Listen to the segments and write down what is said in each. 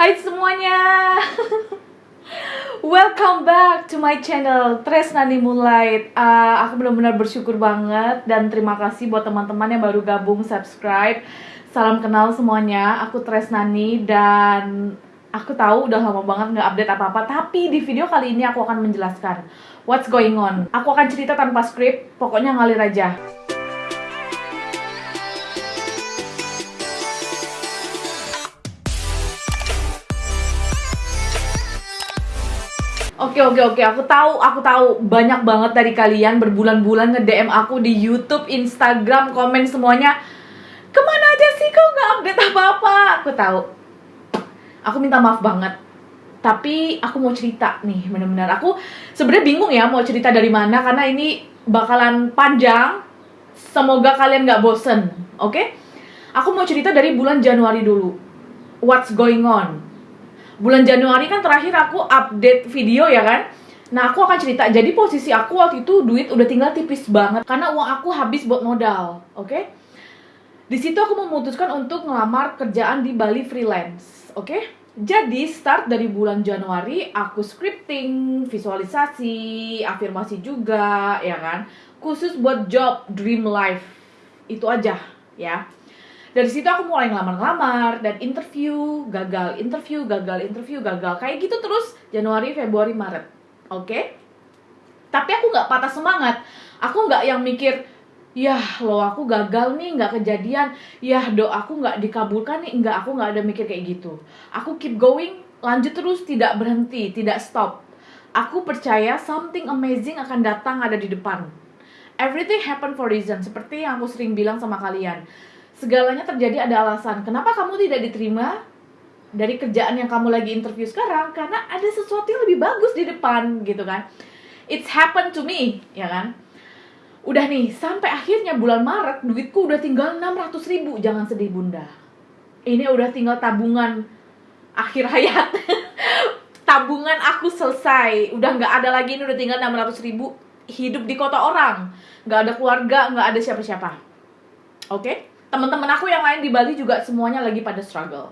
Hai semuanya. Welcome back to my channel Tresnani Moonlight uh, Aku benar-benar bersyukur banget Dan terima kasih buat teman-teman yang baru gabung subscribe. Salam kenal semuanya Aku Tresnani dan Aku tahu udah lama banget nggak update apa-apa Tapi di video kali ini aku akan menjelaskan What's going on. Aku akan cerita tanpa skrip Pokoknya ngalir aja Oke oke oke, aku tahu, aku tahu banyak banget dari kalian berbulan-bulan nge-DM aku di YouTube, Instagram, komen semuanya. Ke mana aja sih kau nggak update apa-apa? Aku tahu. Aku minta maaf banget. Tapi aku mau cerita nih, benar-benar. Aku sebenarnya bingung ya mau cerita dari mana karena ini bakalan panjang. Semoga kalian nggak bosen, oke? Okay? Aku mau cerita dari bulan Januari dulu. What's going on? Bulan Januari kan terakhir aku update video ya kan Nah aku akan cerita, jadi posisi aku waktu itu duit udah tinggal tipis banget Karena uang aku habis buat modal, oke? Okay? Di situ aku memutuskan untuk ngelamar kerjaan di Bali freelance, oke? Okay? Jadi start dari bulan Januari aku scripting, visualisasi, afirmasi juga, ya kan? Khusus buat job dream life, itu aja ya dari situ aku mulai ngelamar-ngelamar dan interview gagal interview gagal interview gagal. Kayak gitu terus Januari Februari Maret. Oke? Okay? tapi aku nggak patah semangat. Aku nggak yang mikir ya lo aku gagal nih nggak kejadian. Ya do aku nggak dikabulkan nih. Nggak aku nggak ada mikir kayak gitu. Aku keep going lanjut terus tidak berhenti tidak stop. Aku percaya something amazing akan datang ada di depan. Everything happen for reason. Seperti yang aku sering bilang sama kalian segalanya terjadi ada alasan. Kenapa kamu tidak diterima dari kerjaan yang kamu lagi interview sekarang? Karena ada sesuatu yang lebih bagus di depan gitu kan. It's happened to me, ya kan? Udah nih, sampai akhirnya bulan Maret duitku udah tinggal 600 ribu. Jangan sedih bunda. Ini udah tinggal tabungan akhir hayat. tabungan aku selesai. Udah nggak ada lagi, ini udah tinggal 600 ribu. Hidup di kota orang. Nggak ada keluarga, nggak ada siapa-siapa. Oke? Okay? Teman-teman aku yang lain di Bali juga semuanya lagi pada struggle.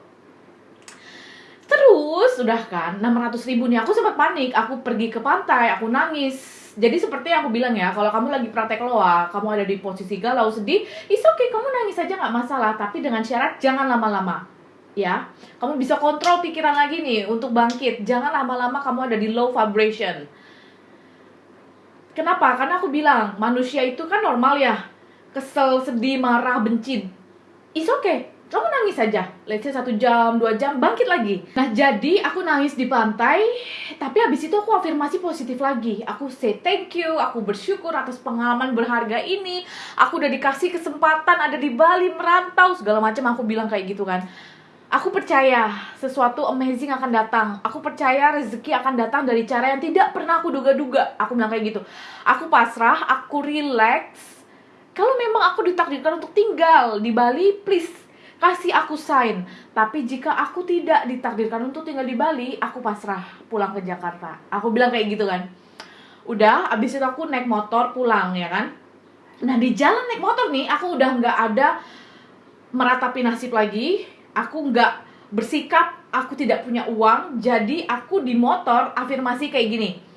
Terus udah kan 600 ribu nih aku sempat panik. Aku pergi ke pantai aku nangis. Jadi seperti yang aku bilang ya kalau kamu lagi praktek loa kamu ada di posisi galau sedih is okay kamu nangis aja nggak masalah. Tapi dengan syarat jangan lama-lama ya. Kamu bisa kontrol pikiran lagi nih untuk bangkit. Jangan lama-lama kamu ada di low vibration. Kenapa? Karena aku bilang manusia itu kan normal ya kesel, sedih, marah, benci, is okay. Kamu nangis saja, let's say satu jam, dua jam, bangkit lagi. Nah jadi aku nangis di pantai, tapi habis itu aku afirmasi positif lagi. Aku say thank you, aku bersyukur atas pengalaman berharga ini. Aku udah dikasih kesempatan ada di Bali merantau segala macam. Aku bilang kayak gitu kan. Aku percaya sesuatu amazing akan datang. Aku percaya rezeki akan datang dari cara yang tidak pernah aku duga-duga. Aku bilang kayak gitu. Aku pasrah, aku relax, kalau memang aku ditakdirkan untuk tinggal di Bali, please kasih aku sign. Tapi jika aku tidak ditakdirkan untuk tinggal di Bali, aku pasrah pulang ke Jakarta. Aku bilang kayak gitu kan. Udah, abis itu aku naik motor pulang ya kan. Nah di jalan naik motor nih, aku udah nggak ada meratapi nasib lagi. Aku nggak bersikap, aku tidak punya uang. Jadi aku di motor afirmasi kayak gini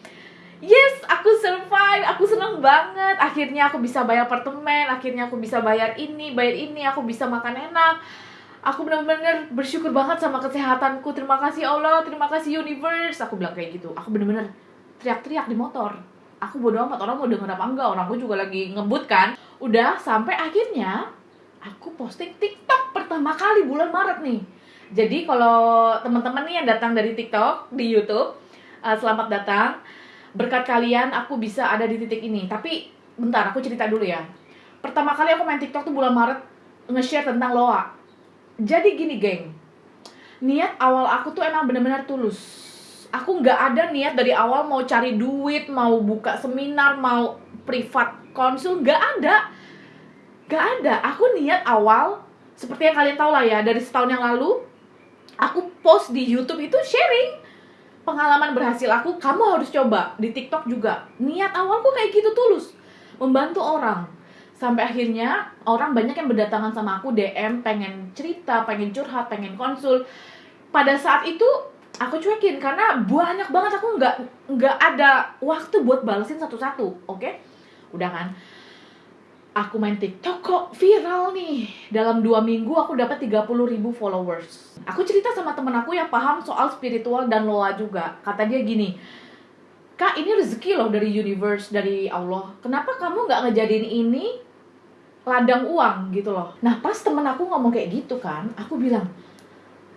yes aku survive aku seneng banget. Akhirnya aku bisa bayar apartemen akhirnya aku bisa bayar ini bayar ini aku bisa makan enak. Aku benar-benar bersyukur banget sama kesehatanku. Terima kasih Allah terima kasih universe. Aku bilang kayak gitu. Aku benar-benar teriak-teriak di motor. Aku bodo amat orang mau denger apa enggak? Orang aku juga lagi ngebut kan? Udah sampai akhirnya aku posting TikTok pertama kali bulan Maret nih. Jadi kalau teman-teman nih yang datang dari TikTok di YouTube uh, selamat datang berkat kalian aku bisa ada di titik ini. Tapi bentar aku cerita dulu ya. Pertama kali aku main TikTok tuh bulan Maret nge-share tentang Loa. Jadi gini geng. Niat awal aku tuh emang bener-bener tulus. Aku nggak ada niat dari awal mau cari duit mau buka seminar mau privat konsul nggak ada. Nggak ada. Aku niat awal seperti yang kalian tahu lah ya dari setahun yang lalu aku post di YouTube itu sharing pengalaman berhasil aku kamu harus coba di TikTok juga. Niat awalku kayak gitu tulus. Membantu orang. Sampai akhirnya orang banyak yang berdatangan sama aku DM pengen cerita pengen curhat pengen konsul. Pada saat itu aku cuekin karena banyak banget aku nggak nggak ada waktu buat balesin satu-satu oke? Udah kan aku main TikTok kok viral nih. Dalam dua minggu aku dapat 30 ribu followers. Aku cerita sama temen aku yang paham soal spiritual dan loa juga. Kata dia gini kak ini rezeki loh dari universe dari Allah. Kenapa kamu nggak ngejadiin ini ladang uang? Gitu loh. Nah pas temen aku ngomong kayak gitu kan aku bilang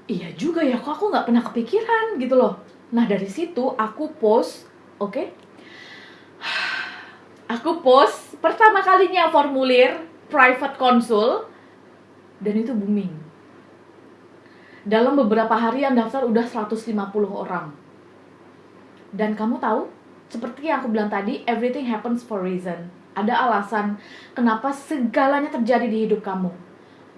iya juga ya kok aku nggak pernah kepikiran. Gitu loh. Nah dari situ aku post oke? Okay? aku post pertama kalinya formulir private consul dan itu booming dalam beberapa hari yang daftar udah 150 orang dan kamu tahu seperti yang aku bilang tadi everything happens for reason ada alasan kenapa segalanya terjadi di hidup kamu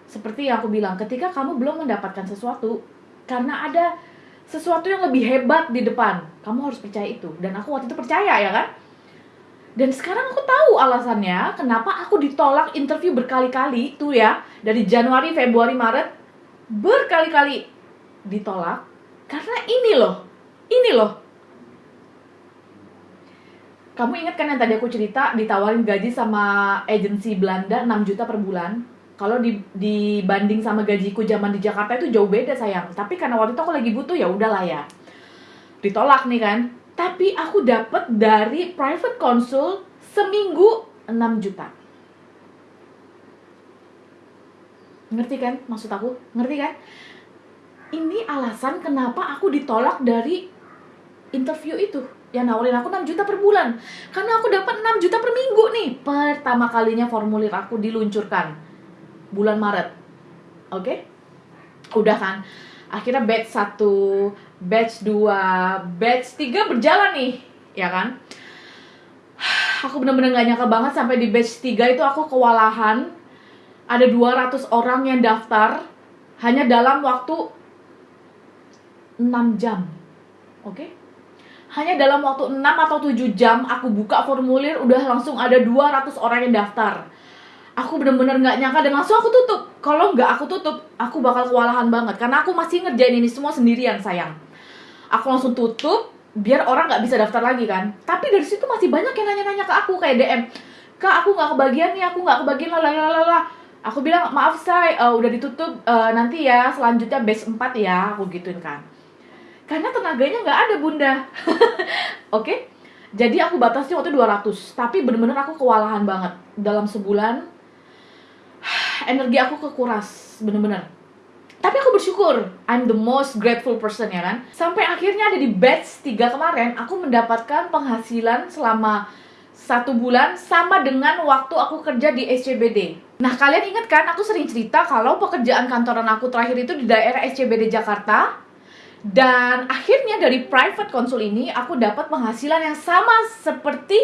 seperti yang aku bilang, ketika kamu belum mendapatkan sesuatu, karena ada sesuatu yang lebih hebat di depan, kamu harus percaya itu. Dan aku waktu itu percaya ya kan? Dan sekarang aku tahu alasannya kenapa aku ditolak interview berkali-kali tuh ya dari Januari, Februari, Maret berkali-kali ditolak karena ini loh, ini loh. Kamu ingat kan yang tadi aku cerita ditawarin gaji sama agensi Belanda 6 juta per bulan? kalau di, dibanding sama gajiku zaman di Jakarta itu jauh beda sayang tapi karena waktu itu aku lagi butuh ya udahlah ya ditolak nih kan tapi aku dapat dari private consul seminggu 6 juta ngerti kan maksud aku ngerti kan ini alasan kenapa aku ditolak dari interview itu yang nawarin aku 6 juta per bulan karena aku dapat 6 juta per minggu nih pertama kalinya formulir aku diluncurkan bulan Maret. Oke? Okay? Udah kan? Akhirnya batch 1, batch 2, batch 3 berjalan nih, ya kan? Aku bener-bener gak nyangka banget sampai di batch 3 itu aku kewalahan. Ada 200 orang yang daftar hanya dalam waktu 6 jam. Oke? Okay? Hanya dalam waktu 6 atau 7 jam aku buka formulir udah langsung ada 200 orang yang daftar aku bener-bener nggak nyangka dan langsung aku tutup kalau nggak aku tutup aku bakal kewalahan banget karena aku masih ngerjain ini semua sendirian sayang aku langsung tutup biar orang nggak bisa daftar lagi kan. Tapi dari situ masih banyak yang nanya-nanya ke aku kayak DM kak aku nggak kebagian nih aku nggak kebagian lah lah aku bilang maaf say uh, udah ditutup uh, nanti ya selanjutnya base 4 ya aku gituin kan. Karena tenaganya nggak ada bunda. Oke? Okay? jadi aku batasnya waktu 200 tapi bener-bener aku kewalahan banget. Dalam sebulan energi aku kekuras bener-bener tapi aku bersyukur I'm the most grateful person ya kan? Sampai akhirnya ada di batch 3 kemarin aku mendapatkan penghasilan selama satu bulan sama dengan waktu aku kerja di SCBD nah kalian ingat kan aku sering cerita kalau pekerjaan kantoran aku terakhir itu di daerah SCBD Jakarta. Dan akhirnya dari private konsul ini aku dapat penghasilan yang sama seperti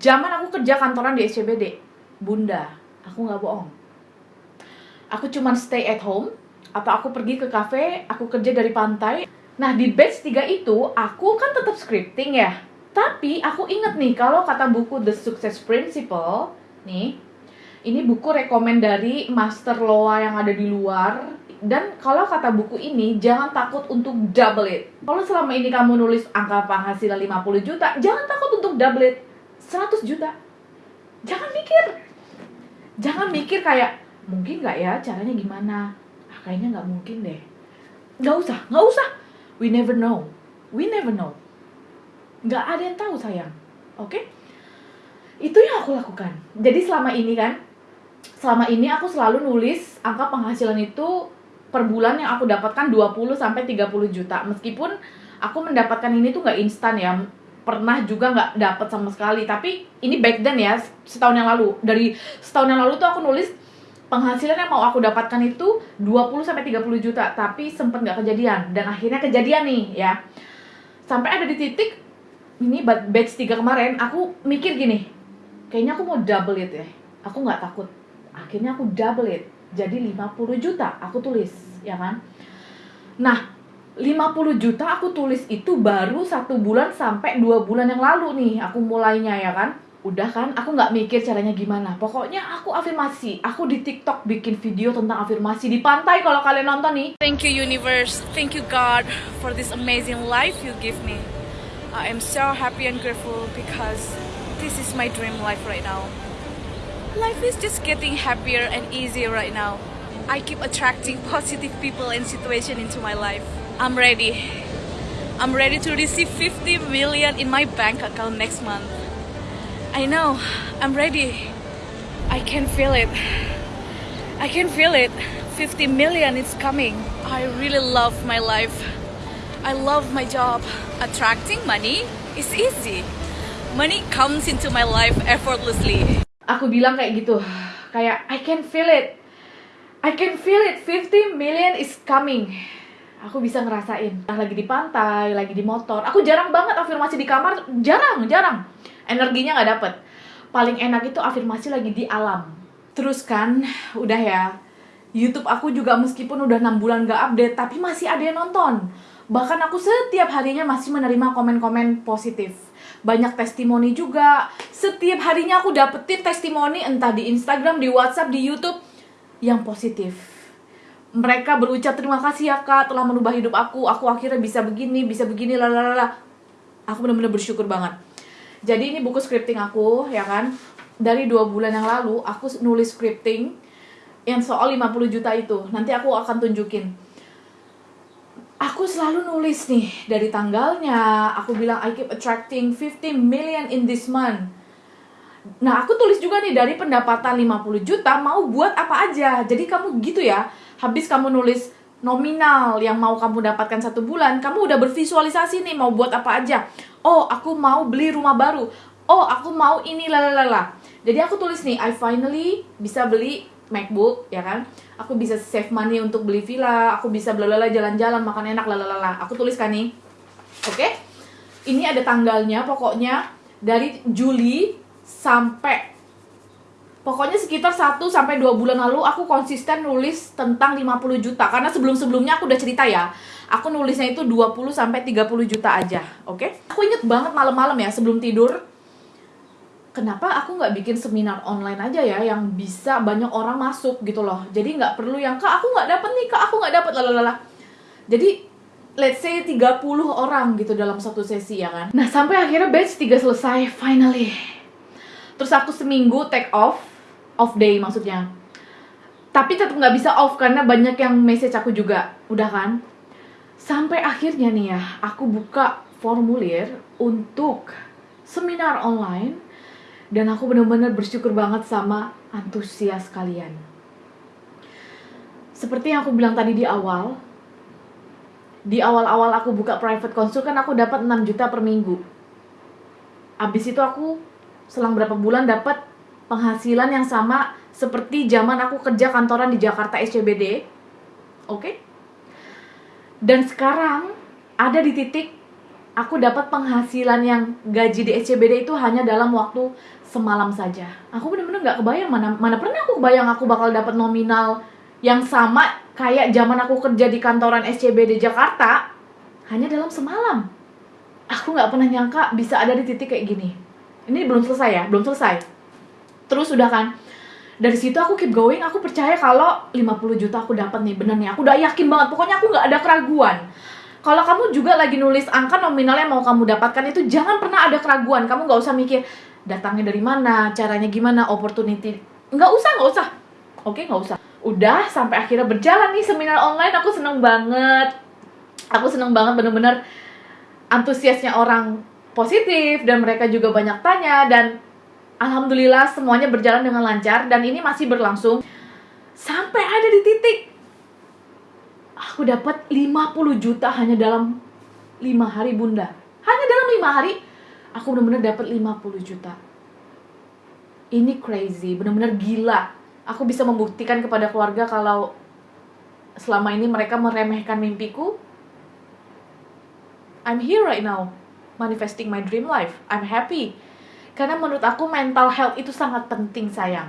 zaman aku kerja kantoran di SCBD bunda aku nggak bohong. Aku cuma stay at home atau aku pergi ke cafe, aku kerja dari pantai. Nah, di batch 3 itu aku kan tetap scripting ya. Tapi aku inget nih kalau kata buku The Success Principle nih, ini buku rekomend dari master loa yang ada di luar dan kalau kata buku ini jangan takut untuk double it. Kalau selama ini kamu nulis angka penghasilan 50 juta, jangan takut untuk double it 100 juta. Jangan mikir. Jangan mikir kayak mungkin nggak ya caranya gimana kayaknya nggak mungkin deh. Nggak usah nggak usah. We never know. We never know. Nggak ada yang tahu sayang. Oke? Okay? itu yang aku lakukan. Jadi selama ini kan selama ini aku selalu nulis angka penghasilan itu per bulan yang aku dapatkan 20 sampai 30 juta. Meskipun aku mendapatkan ini tuh nggak instan ya. Pernah juga nggak dapat sama sekali. Tapi ini back then ya setahun yang lalu. Dari setahun yang lalu tuh aku nulis penghasilan yang mau aku dapatkan itu 20 sampai 30 juta, tapi sempet nggak kejadian dan akhirnya kejadian nih ya. Sampai ada di titik ini batch 3 kemarin aku mikir gini, kayaknya aku mau double it ya. Aku nggak takut. Akhirnya aku double it. Jadi 50 juta aku tulis, ya kan? Nah, 50 juta aku tulis itu baru satu bulan sampai dua bulan yang lalu nih aku mulainya ya kan udah kan aku nggak mikir caranya gimana pokoknya aku afirmasi aku di TikTok bikin video tentang afirmasi di pantai kalau kalian nonton nih Thank you, universe. Thank you, God, for this amazing life you give me. I am so happy and grateful because this is my dream life right now. Life is just getting happier and easier right now. I keep attracting positive people and situation into my life. I'm ready. I'm ready to receive 50 million in my bank account next month. I know. I'm ready. I can feel it. I can feel it. 50 million is coming. I really love my life. I love my job. Attracting money is easy. Money comes into my life effortlessly. aku bilang kayak gitu kayak I can feel it I can feel it 50 million is coming aku bisa ngerasain Nah, lagi di pantai lagi di motor. Aku jarang banget afirmasi di kamar jarang jarang. Energinya nggak dapet. Paling enak itu afirmasi lagi di alam. Terus kan udah ya YouTube aku juga meskipun udah enam bulan gak update tapi masih ada yang nonton. Bahkan aku setiap harinya masih menerima komen-komen positif. Banyak testimoni juga. Setiap harinya aku dapetin testimoni entah di Instagram di WhatsApp di YouTube yang positif mereka berucap terima kasih ya kak telah merubah hidup aku. Aku akhirnya bisa begini bisa begini lalala aku benar-benar bersyukur banget. Jadi ini buku scripting aku ya kan? Dari dua bulan yang lalu aku nulis scripting yang soal 50 juta itu. Nanti aku akan tunjukin. Aku selalu nulis nih dari tanggalnya aku bilang I keep attracting 50 million in this month. Nah aku tulis juga nih dari pendapatan 50 juta mau buat apa aja? Jadi kamu gitu ya habis kamu nulis nominal yang mau kamu dapatkan satu bulan kamu udah bervisualisasi nih mau buat apa aja. Oh aku mau beli rumah baru. Oh aku mau ini lalalala jadi aku tulis nih I finally bisa beli MacBook ya kan? Aku bisa save money untuk beli villa aku bisa belalala jalan-jalan makan enak lalalala aku tuliskan nih. Oke? Ini ada tanggalnya pokoknya dari Juli sampai pokoknya sekitar 1 sampai 2 bulan lalu aku konsisten nulis tentang 50 juta. Karena sebelum-sebelumnya aku udah cerita ya aku nulisnya itu 20 sampai 30 juta aja oke? Aku inget banget malam-malam ya sebelum tidur kenapa aku nggak bikin seminar online aja ya yang bisa banyak orang masuk gitu loh. Jadi nggak perlu yang kak aku nggak dapet nih kak aku nggak dapet lalalala. Jadi let's say 30 orang gitu dalam satu sesi ya kan? Nah sampai akhirnya batch 3 selesai finally. Terus aku seminggu take off off day maksudnya tapi tetap nggak bisa off karena banyak yang message aku juga udah kan sampai akhirnya nih ya aku buka formulir untuk seminar online dan aku benar-benar bersyukur banget sama antusias kalian. Seperti yang aku bilang tadi di awal, di awal-awal aku buka private consult kan aku dapat 6 juta per minggu. Abis itu aku selang berapa bulan dapat penghasilan yang sama seperti zaman aku kerja kantoran di Jakarta SCBD. Oke? Dan sekarang ada di titik aku dapat penghasilan yang gaji di SCBD itu hanya dalam waktu semalam saja. Aku bener-bener nggak kebayang mana mana pernah aku kebayang aku bakal dapat nominal yang sama kayak zaman aku kerja di kantoran SCBD Jakarta hanya dalam semalam. Aku nggak pernah nyangka bisa ada di titik kayak gini. Ini belum selesai ya, belum selesai. Terus udah kan, dari situ aku keep going, aku percaya kalau 50 juta aku dapat nih, bener nih. Aku udah yakin banget, pokoknya aku nggak ada keraguan. Kalau kamu juga lagi nulis angka nominal yang mau kamu dapatkan itu jangan pernah ada keraguan. Kamu nggak usah mikir datangnya dari mana, caranya gimana, opportunity. Nggak usah, nggak usah. Oke, nggak usah. Udah sampai akhirnya berjalan nih seminar online, aku seneng banget. Aku seneng banget bener-bener antusiasnya orang positif dan mereka juga banyak tanya dan alhamdulillah semuanya berjalan dengan lancar dan ini masih berlangsung sampai ada di titik aku dapat 50 juta hanya dalam 5 hari bunda. Hanya dalam 5 hari aku benar-benar dapat 50 juta. Ini crazy benar-benar gila. Aku bisa membuktikan kepada keluarga kalau selama ini mereka meremehkan mimpiku. I'm here right now manifesting my dream life. I'm happy karena menurut aku mental health itu sangat penting sayang.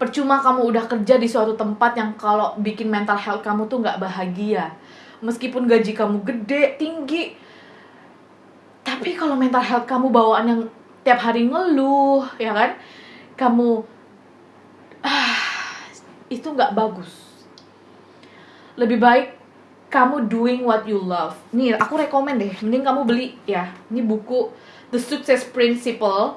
Percuma kamu udah kerja di suatu tempat yang kalau bikin mental health kamu tuh nggak bahagia. Meskipun gaji kamu gede tinggi. Tapi kalau mental health kamu bawaan yang tiap hari ngeluh ya kan? Kamu ah, itu nggak bagus. Lebih baik kamu doing what you love. Nih aku rekomend deh. Mending kamu beli ya. Ini buku The Success Principle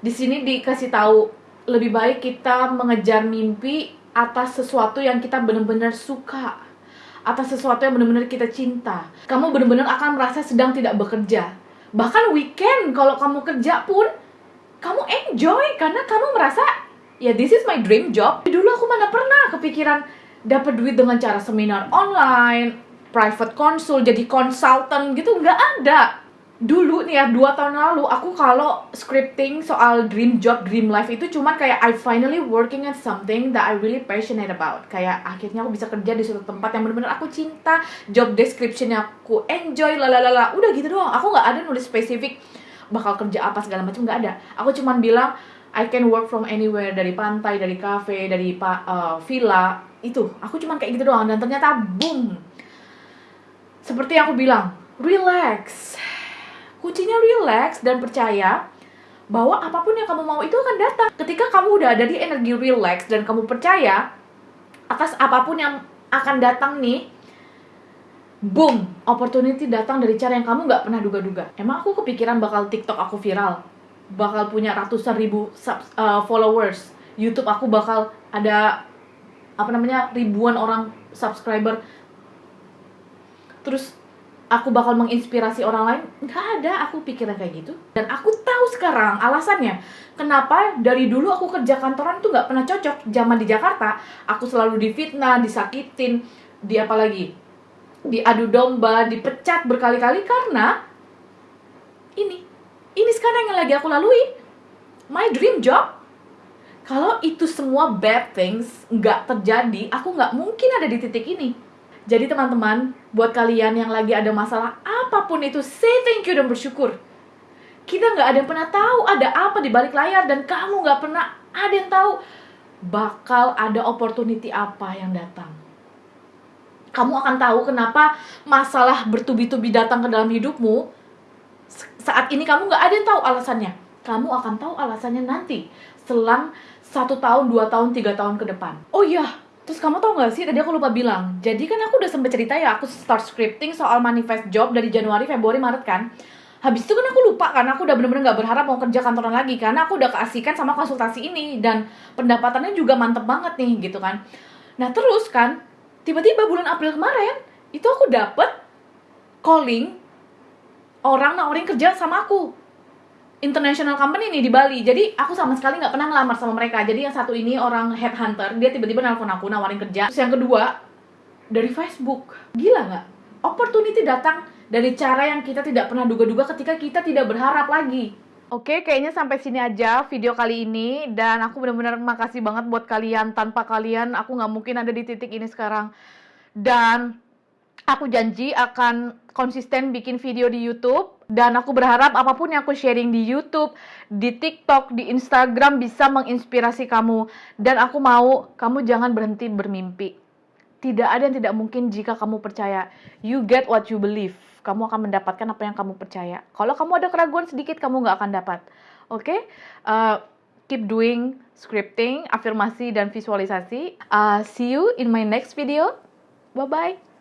di sini dikasih tahu lebih baik kita mengejar mimpi atas sesuatu yang kita benar-benar suka atas sesuatu yang benar-benar kita cinta. Kamu benar-benar akan merasa sedang tidak bekerja. Bahkan weekend kalau kamu kerja pun kamu enjoy karena kamu merasa ya this is my dream job. Dulu aku mana pernah kepikiran dapat duit dengan cara seminar online private consul jadi konsultan gitu nggak ada dulu nih ya dua tahun lalu aku kalau scripting soal dream job dream life itu cuma kayak I finally working at something that I really passionate about. Kayak akhirnya aku bisa kerja di suatu tempat yang benar-benar aku cinta. Job descriptionnya aku enjoy lalalala udah gitu doang. Aku nggak ada nulis spesifik bakal kerja apa segala macam nggak ada. Aku cuma bilang I can work from anywhere dari pantai dari cafe dari uh, villa. Itu. Aku cuma kayak gitu doang. Dan ternyata boom. Seperti yang aku bilang relax kuncinya relax dan percaya bahwa apa pun yang kamu mau itu akan datang. Ketika kamu udah ada di energi relax dan kamu percaya atas apa pun yang akan datang nih, boom, opportunity datang dari cara yang kamu nggak pernah duga-duga. Emang aku kepikiran bakal TikTok aku viral, bakal punya ratusan ribu sub, uh, followers, YouTube aku bakal ada apa namanya ribuan orang subscriber. Terus aku bakal menginspirasi orang lain? Nggak ada aku pikiran kayak gitu. Dan aku tahu sekarang alasannya. Kenapa dari dulu aku kerja kantoran tuh nggak pernah cocok? Zaman di Jakarta aku selalu difitnah disakitin di apa lagi diadu domba dipecat berkali-kali karena ini. Ini sekarang yang lagi aku lalui. My dream job. Kalau itu semua bad things nggak terjadi aku nggak mungkin ada di titik ini jadi teman-teman, buat kalian yang lagi ada masalah apa pun itu, say thank you dan bersyukur. Kita nggak ada yang pernah tahu ada apa di balik layar dan kamu nggak pernah ada yang tahu bakal ada opportunity apa yang datang. Kamu akan tahu kenapa masalah bertubi-tubi datang ke dalam hidupmu. Saat ini kamu nggak ada yang tahu alasannya. Kamu akan tahu alasannya nanti selang satu tahun, dua tahun, tiga tahun ke depan. Oh iya, Terus kamu tau gak sih, tadi aku lupa bilang Jadi kan aku udah sempet cerita ya, aku start scripting soal manifest job dari Januari, Februari, Maret kan. Habis itu kan aku lupa karena aku udah bener-bener gak berharap mau kerja kantoran lagi Karena aku udah keasikan sama konsultasi ini Dan pendapatannya juga mantep banget nih gitu kan. Nah terus kan, tiba-tiba bulan April kemarin Itu aku dapet calling orang nawarin kerja sama aku international company nih di Bali. Jadi aku sama sekali nggak pernah ngelamar sama mereka. Jadi yang satu ini orang headhunter, dia tiba-tiba nelfon aku nawarin kerja. Terus yang kedua dari Facebook. Gila nggak? Opportunity datang dari cara yang kita tidak pernah duga-duga ketika kita tidak berharap lagi. Oke, kayaknya sampai sini aja video kali ini dan aku benar-benar makasih banget buat kalian. Tanpa kalian aku nggak mungkin ada di titik ini sekarang. Dan aku janji akan konsisten bikin video di YouTube dan aku berharap apa pun yang aku sharing di YouTube, di TikTok, di Instagram bisa menginspirasi kamu dan aku mau kamu jangan berhenti bermimpi. Tidak ada yang tidak mungkin jika kamu percaya. You get what you believe. Kamu akan mendapatkan apa yang kamu percaya. Kalau kamu ada keraguan sedikit, kamu nggak akan dapat. Oke? Okay? Uh, keep doing scripting, afirmasi, dan visualisasi. Uh, see you in my next video. Bye-bye.